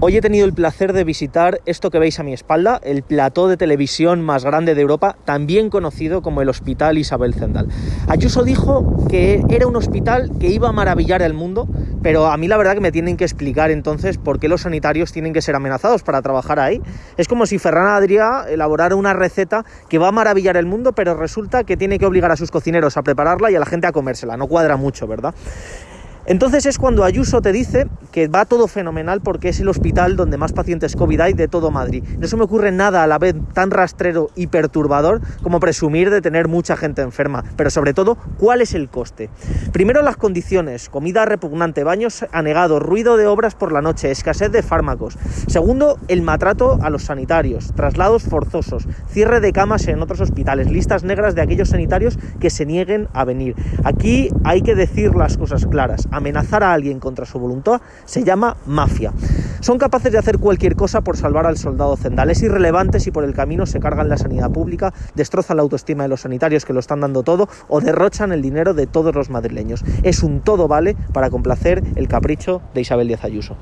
Hoy he tenido el placer de visitar esto que veis a mi espalda, el plató de televisión más grande de Europa, también conocido como el Hospital Isabel Zendal. Ayuso dijo que era un hospital que iba a maravillar el mundo, pero a mí la verdad que me tienen que explicar entonces por qué los sanitarios tienen que ser amenazados para trabajar ahí. Es como si Ferran Adrià elaborara una receta que va a maravillar el mundo, pero resulta que tiene que obligar a sus cocineros a prepararla y a la gente a comérsela. No cuadra mucho, ¿verdad? Entonces es cuando Ayuso te dice que va todo fenomenal porque es el hospital donde más pacientes COVID hay de todo Madrid. No se me ocurre nada a la vez tan rastrero y perturbador como presumir de tener mucha gente enferma, pero sobre todo, ¿cuál es el coste? Primero las condiciones, comida repugnante, baños anegados, ruido de obras por la noche, escasez de fármacos. Segundo, el maltrato a los sanitarios, traslados forzosos, cierre de camas en otros hospitales, listas negras de aquellos sanitarios que se nieguen a venir. Aquí hay que decir las cosas claras amenazar a alguien contra su voluntad se llama mafia. Son capaces de hacer cualquier cosa por salvar al soldado Zendal. Es irrelevante si por el camino se cargan la sanidad pública, destrozan la autoestima de los sanitarios que lo están dando todo o derrochan el dinero de todos los madrileños. Es un todo vale para complacer el capricho de Isabel Díaz Ayuso.